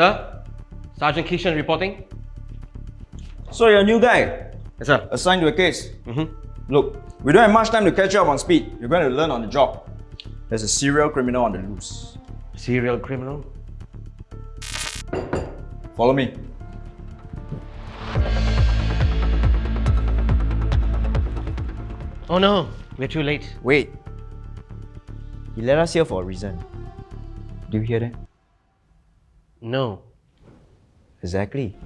Sir, Sergeant Kishan reporting. So you're a new guy, Yes, sir. assigned to a case. Mm-hmm. Look, we don't have much time to catch up on speed. You're going to learn on the job. There's a serial criminal on the loose. Serial criminal. Follow me. Oh no, we're too late. Wait. He let us here for a reason. Do you hear that? No. Exactly.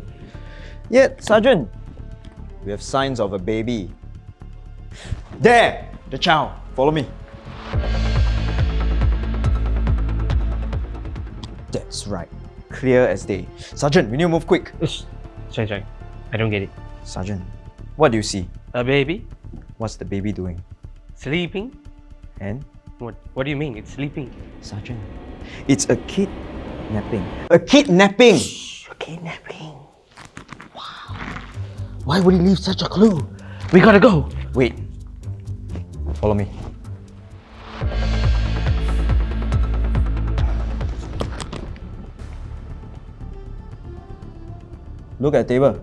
Yet, Sergeant, we have signs of a baby. There! The child. Follow me. That's right. Clear as day. Sergeant, we need to move quick. Sorry, sorry. I don't get it. Sergeant, what do you see? A baby? What's the baby doing? Sleeping? And, What, what do you mean? It's sleeping. Sergeant, it's a kid napping. A kidnapping! A kidnapping. Wow. Why would he leave such a clue? We gotta go. Wait. Follow me. Look at the table.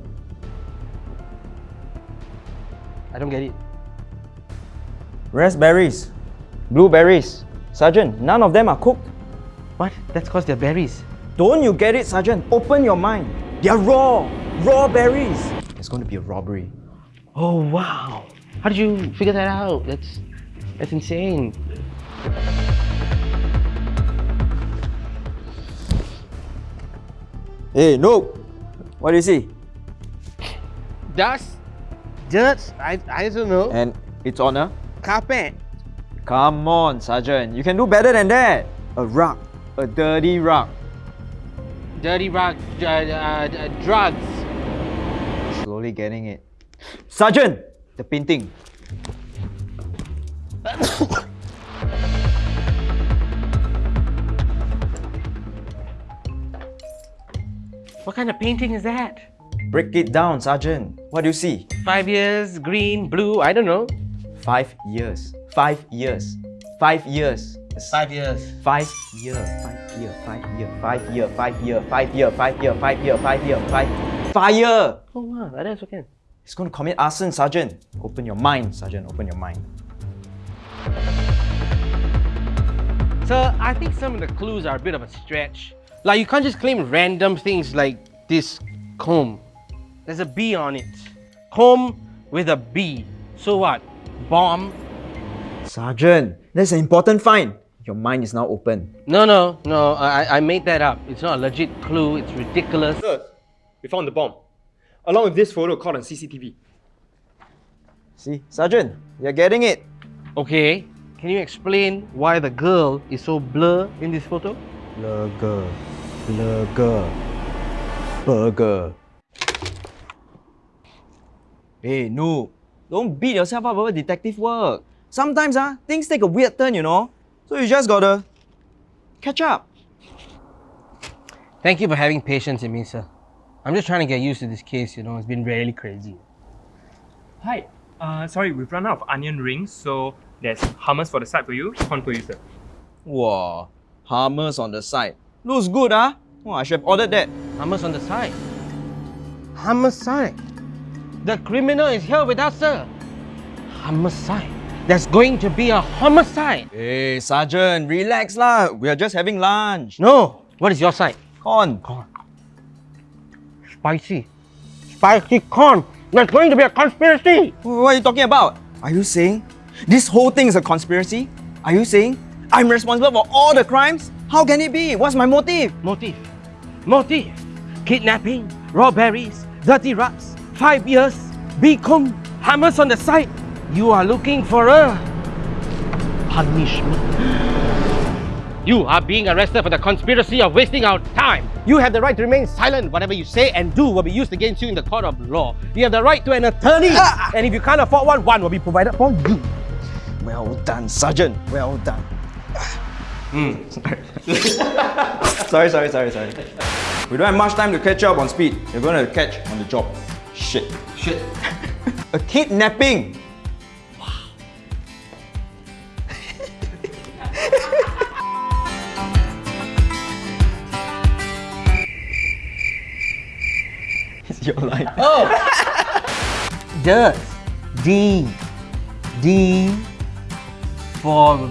I don't get it. Raspberries, blueberries. Sergeant, none of them are cooked. What? That's because they're berries. Don't you get it, Sergeant? Open your mind. They're raw, raw berries. It's going to be a robbery. Oh wow. How did you figure that out? That's that's insane. Hey, no. What do you see? Dust? Dirt? I, I don't know. And it's on a Carpet. Come on, Sergeant. You can do better than that. A rug. A dirty rug. Dirty rug. Uh, uh, uh, drugs. Slowly getting it. Sergeant! The painting. What kind of painting is that? Break it down, Sergeant. What do you see? Five years, green, blue, I don't know. Five years. Five years. Five years. Five years. Five year. Five year. Five year. Five year. Five year. Five year. Five year. Five year. Five year. Five. Fire! Oh wow, like that's okay. He's going to commit arson, Sergeant. Open your mind, Sergeant. Open your mind. Sir, I think some of the clues are a bit of a stretch. Like you can't just claim random things like this comb. There's a B on it. Comb with a B. So what? Bomb? Sergeant, that's an important find. Your mind is now open. No, no, no. I, I made that up. It's not a legit clue. It's ridiculous. Sir, we found the bomb, along with this photo caught on CCTV. See, Sergeant, you're getting it. Okay. Can you explain why the girl is so blur in this photo? Burger. Burger. Burger. Hey, no, Don't beat yourself up over detective work. Sometimes ah, things take a weird turn, you know. So you just gotta catch up. Thank you for having patience in me, sir. I'm just trying to get used to this case, you know. It's been really crazy. Hi, uh, sorry, we've run out of onion rings, so there's hummus for the side for you, corn for you, sir. Wow, hummus on the side. Looks good, ah. Oh, I should have ordered that. Hummus on the side. Homicide. The criminal is here with us, sir. Homicide. There's going to be a homicide. Hey, Sergeant, relax lah. We are just having lunch. No. What is your side? Corn. Corn. Spicy. Spicy corn. There's going to be a conspiracy. What are you talking about? Are you saying this whole thing is a conspiracy? Are you saying I'm responsible for all the crimes? How can it be? What's my motive? Motive. Motive. Kidnapping. Robberies. Dirty rats, Five years. Beacon. Hammers on the side. You are looking for a punishment. You are being arrested for the conspiracy of wasting our time. You have the right to remain silent. Whatever you say and do will be used against you in the court of law. You have the right to an attorney. And if you can't afford one, one will be provided for you. Well done, Sergeant. Well done. Hmm. sorry, sorry, sorry, sorry. We don't have much time to catch up on speed. You're going to catch on the job. Shit. Shit. A kidnapping. your line. Oh! Does D D for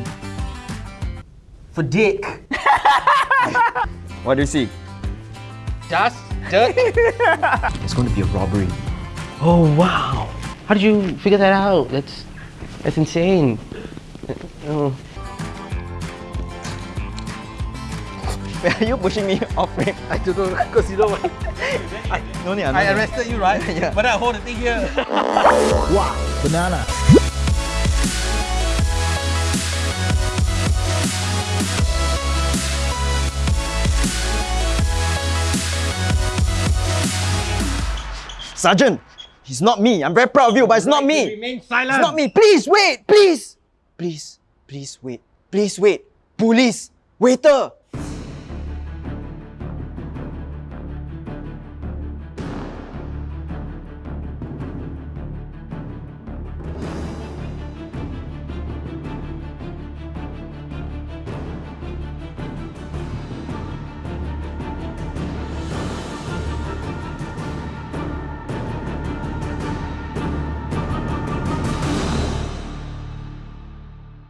for dick. What do you see? Does dirt? It's going to be a robbery. Oh wow! How did you figure that out? That's that's insane. Oh. Are you pushing me off frame? I don't know because you know what? No need, I arrested you, right? Yeah. But I hold the thing here. Wow, banana. Sergeant, he's not me. I'm very proud of you, but it's not me. Remain silent. It's not me. Please wait, please. Please, please wait. Please wait. Police, waiter,